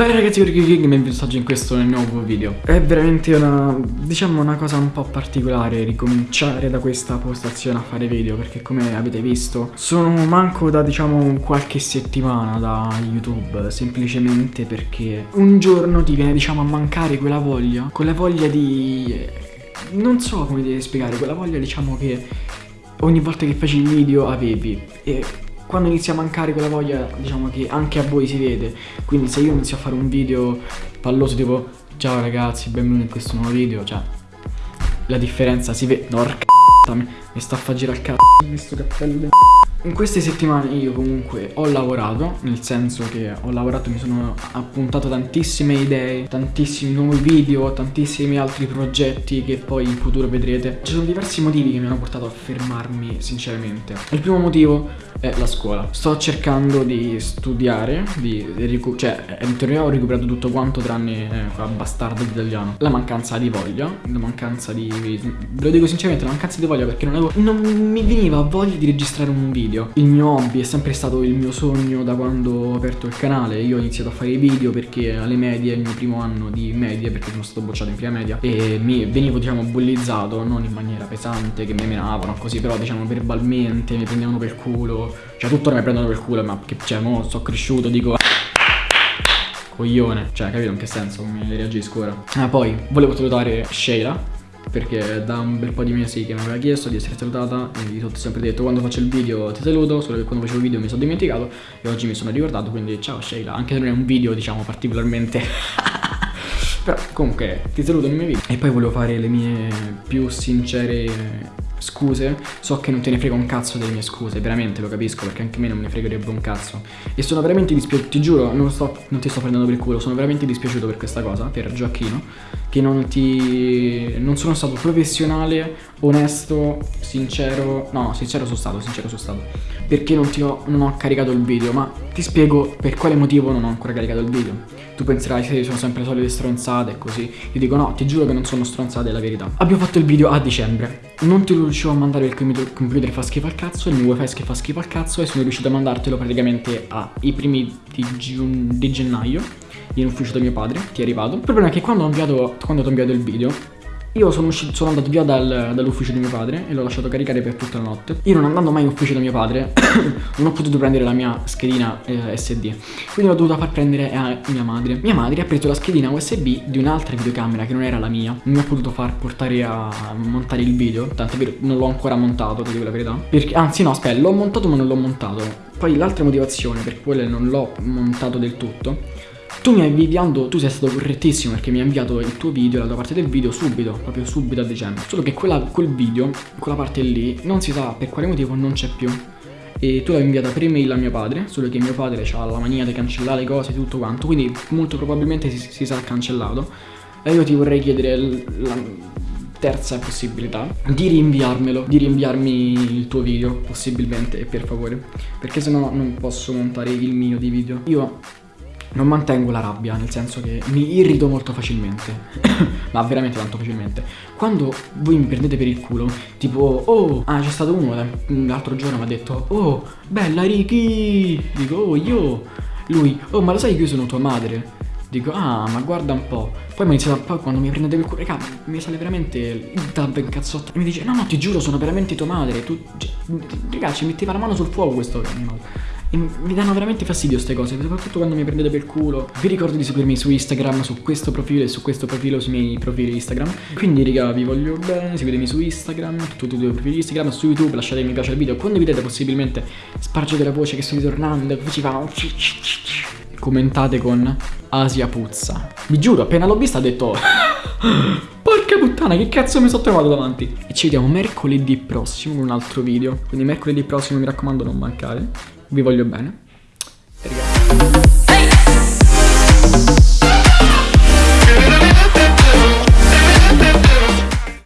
Bene ragazzi, Ricky King, benvenuti oggi in questo nuovo video. È veramente una, diciamo una cosa un po' particolare ricominciare da questa postazione a fare video Perché come avete visto, sono manco da diciamo qualche settimana da YouTube Semplicemente perché un giorno ti viene diciamo a mancare quella voglia Quella voglia di... non so come devi spiegare, quella voglia diciamo che ogni volta che faci il video avevi. E quando inizia a mancare quella voglia, diciamo che anche a voi si vede. Quindi se io inizio a fare un video palloso tipo ciao ragazzi, benvenuti in questo nuovo video, cioè la differenza si vede. Porca mi sta a far girare il cazzo questo cappello in queste settimane io comunque ho lavorato, nel senso che ho lavorato, mi sono appuntato tantissime idee, tantissimi nuovi video, tantissimi altri progetti che poi in futuro vedrete. Ci sono diversi motivi che mi hanno portato a fermarmi sinceramente. Il primo motivo è la scuola. Sto cercando di studiare, di, cioè in teoria ho recuperato tutto quanto tranne eh, di italiano. La mancanza di voglia, la mancanza di... ve lo dico sinceramente, la mancanza di voglia perché non, avevo, non mi veniva voglia di registrare un video video. Il mio hobby è sempre stato il mio sogno da quando ho aperto il canale. Io ho iniziato a fare i video perché alle medie, il mio primo anno di medie Perché sono stato bocciato in prima media E mi venivo diciamo bullizzato, non in maniera pesante Che mi menavano così Però diciamo verbalmente mi prendevano per culo. Cioè tuttora mi prendono per culo Ma che cioè mo sono cresciuto dico Coglione. Cioè capito in che senso come reagisco ora? Ah poi volevo salutare Sheila perché da un bel po' di mesi che mi aveva chiesto di essere salutata e gli ho sempre detto quando faccio il video ti saluto, solo che quando facevo il video mi sono dimenticato e oggi mi sono ricordato, quindi ciao Sheila, anche se non è un video diciamo particolarmente... Però comunque ti saluto nei miei video E poi volevo fare le mie più sincere scuse. So che non te ne frega un cazzo delle mie scuse Veramente lo capisco perché anche a me non me ne fregherebbe un cazzo. E sono veramente dispiaciuto Ti giuro non, sto, non ti sto prendendo per il culo Sono veramente dispiaciuto per questa cosa Per Gioacchino Che non ti... Non sono stato professionale Onesto Sincero No sincero sono stato Sincero sono stato Perché non, ho, non ho caricato il video Ma ti spiego per quale motivo non ho ancora caricato il video. Tu penserai che sono sempre solite stronzate e così. Io dico no, ti giuro che non sono stronzate, è la verità. Abbiamo fatto il video a dicembre. Non ti riuscivo a mandare il computer, fa schifo al cazzo Il mio wifi fa schifo al cazzo E sono riuscito a mandartelo praticamente ai primi di, di gennaio In ufficio da mio padre, ti è arrivato. Il problema è che quando ho inviato, quando ho inviato il video io sono, uscito, sono andato via dal, dall'ufficio di mio padre e l'ho lasciato caricare per tutta la notte. Io non andando mai in ufficio da mio padre, non ho potuto prendere la mia schedina eh, SD. Quindi l'ho dovuta far prendere a mia madre. Mia madre ha preso la schedina USB di un'altra videocamera che non era la mia. Non mi ha potuto far portare a montare il video. Tanto è vero, non l'ho ancora montato, ti dico la verità. Perché, anzi no, aspetta, l'ho montato ma non l'ho montato. Poi l'altra motivazione per quella non l'ho montato del tutto tu mi hai inviato, tu sei stato correttissimo perché mi hai inviato il tuo video, la tua parte del video subito, proprio subito a dicembre. Solo che quella, quel video, quella parte lì, non si sa per quale motivo non c'è più. E tu l'hai inviata per email a mio padre, solo che mio padre ha la mania di cancellare cose e tutto quanto, quindi molto probabilmente si, si sarà cancellato. E io ti vorrei chiedere la terza possibilità di rinviarmelo, di rinviarmi il tuo video possibilmente per favore, perché sennò non posso montare il mio di video. Io non mantengo la rabbia, nel senso che mi irrito molto facilmente, ma veramente tanto facilmente. Quando voi mi prendete per il culo, tipo, oh, ah c'è stato uno l'altro giorno mi ha detto, oh, bella Ricky, dico, oh io, lui, oh ma lo sai che io sono tua madre? Dico, ah, ma guarda un po'. Poi mi inizia poi quando mi prendete per il culo, raga, mi sale veramente il dab in cazzotto. E mi dice, no, no, ti giuro, sono veramente tua madre. Tu, cioè, raga, ci metteva la mano sul fuoco questo animale. E mi danno veramente fastidio queste cose, soprattutto quando mi prendete per culo. Vi ricordo di seguirmi su Instagram, su questo profilo e su questo profilo sui miei profili Instagram. Quindi raga, vi voglio bene, seguitemi su Instagram, tutti i due profili Instagram, su YouTube, lasciate mi piace al video, condividete possibilmente, spargete la voce che sto ritornando, ci fa... Commentate con Asia Puzza. Vi giuro, appena l'ho vista ho detto... Porca puttana, che cazzo mi sono trovato davanti? E ci vediamo mercoledì prossimo con un altro video. Quindi mercoledì prossimo mi raccomando non mancare vi voglio bene